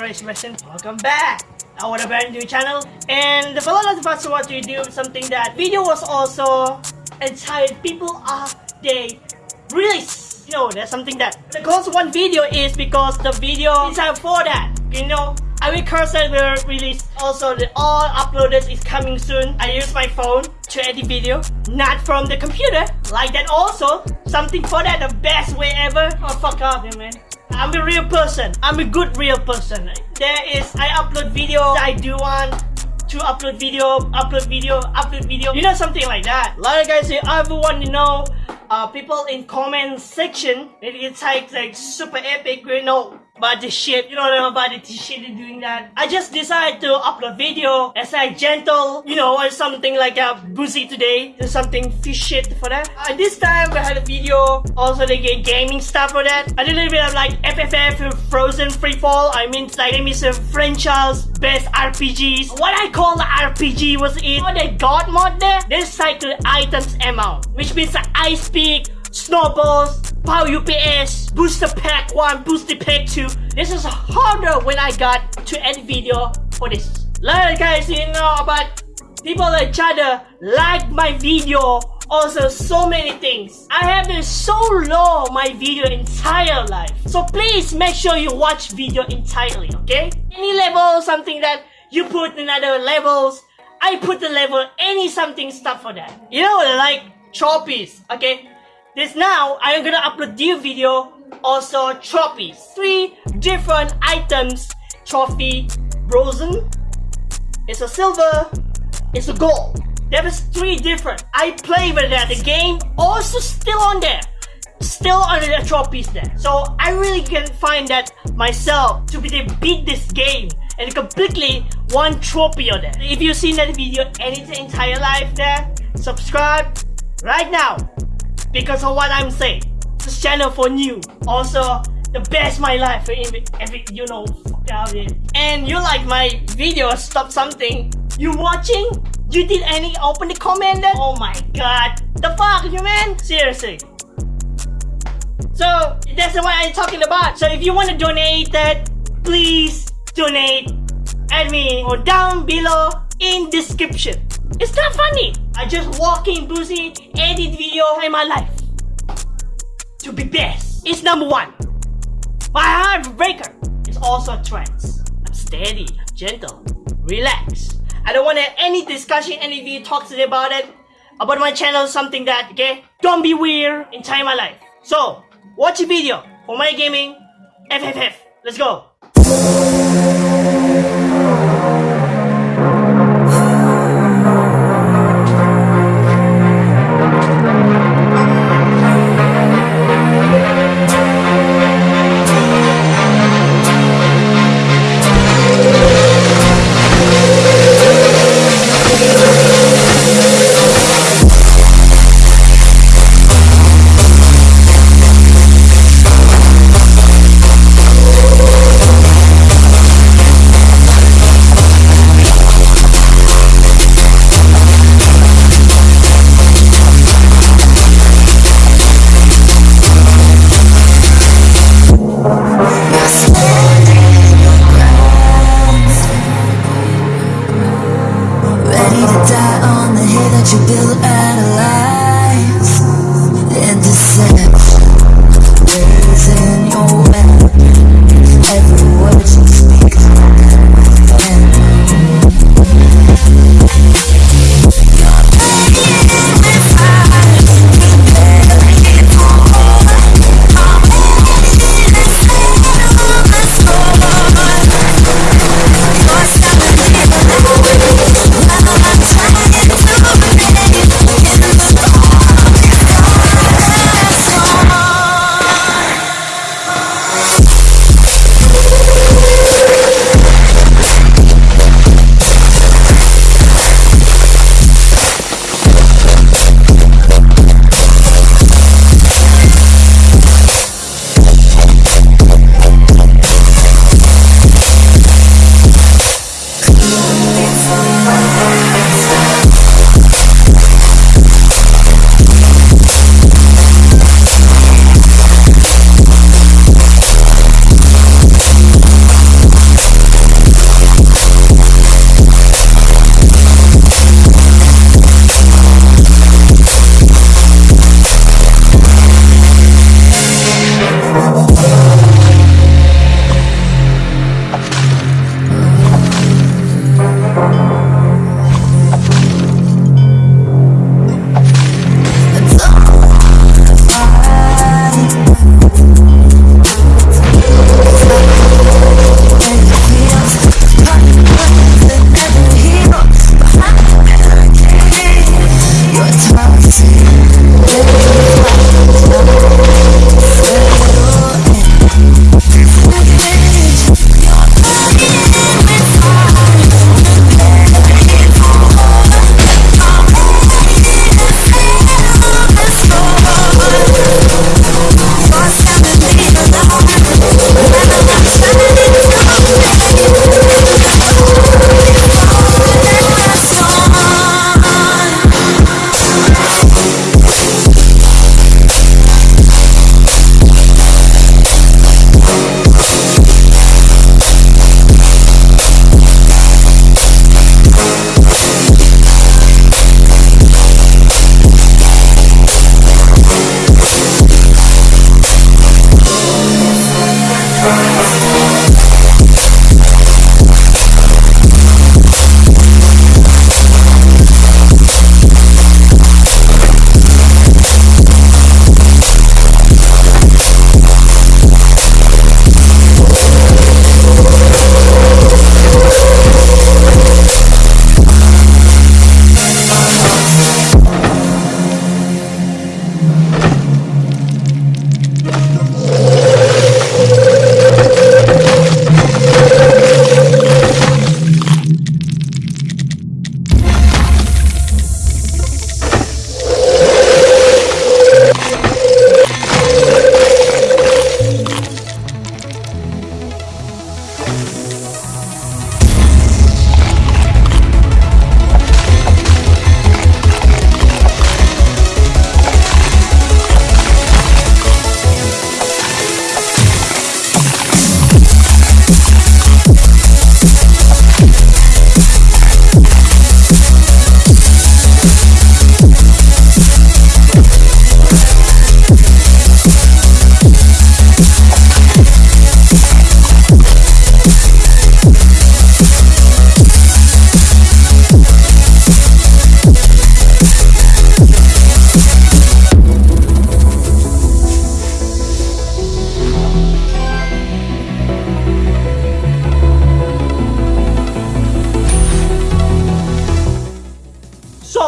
present. Welcome back! Our brand new channel. And the follow of us what we do something that video was also entitled People Are They Release. You know, there's something that the cause one video is because the video is out for that. You know, I will cursor will release also the all uploaded is coming soon. I use my phone to edit video, not from the computer. Like that also, something for that the best way ever. Oh fuck off, yeah, man. I'm a real person. I'm a good real person. There is I upload video. I do want to upload video, upload video, upload video. You know something like that. A lot of guys say everyone you know. Uh, people in comment section, it's like like super epic. You know about the shit. You know about the shit doing that. I just decided to upload video as I gentle, you know, or something like a boozy today. There's something fish shit for that. Uh, this time we had a video. Also they get gaming stuff for that. I did a little bit of like FFF Frozen Freefall. I mean like I miss franchise best RPGs. What I call the RPG was in oh, the god mod there. They cycle items amount, which means the ice peak snowballs, power UPS, booster pack 1, booster pack 2. This is harder when I got to end video for this. Like guys, you know about people like Chada like my video also so many things. I have been so low my video entire life. So please make sure you watch video entirely, okay? Any level, something that you put in other levels, I put the level any something stuff for that. You know, like trophies, okay? This now, I am gonna upload new video, also trophies. Three different items, trophy, bronze, it's a silver, it's a gold. There is three different. I play with that. The game also still on there. Still on the trophies there. So I really can find that myself to be to beat this game and completely one trophy on there. If you've seen that video any entire life there, subscribe right now because of what I'm saying. This channel for new. Also, the best my life eh, every, every you know fuck out it. And you like my video stop something. You watching? You did any open the comment then? Oh my god. The fuck you man? Seriously. So that's what I'm talking about. So if you want to donate that, please donate at me or down below in description. It's not funny. I just walk walking boozy, edit video in my life. To be best is number one. My heartbreaker is also trance. I'm steady, gentle, relax. I don't want any discussion, any video talks about it. About my channel, something that, okay? Don't be weird in time my life. So, watch a video for my gaming FFF. Let's go.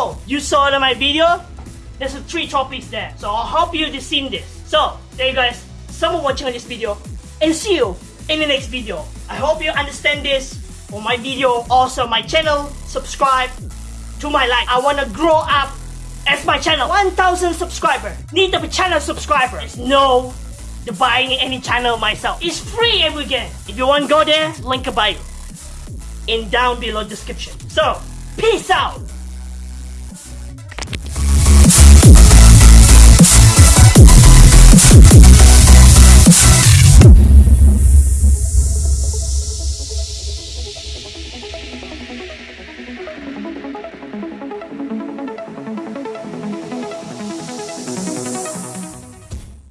Oh, my video, there's three trophies there. So I hope you've seen this. So there you guys, someone watching on this video, and see you in the next video. I hope you understand this for my video. Also my channel, subscribe to my life. I wanna grow up as my channel 1000 subscriber. Need to be channel subscriber. There's no the buying any channel myself. It's free every game. If you want go there, link a bio in down below description. So, peace out.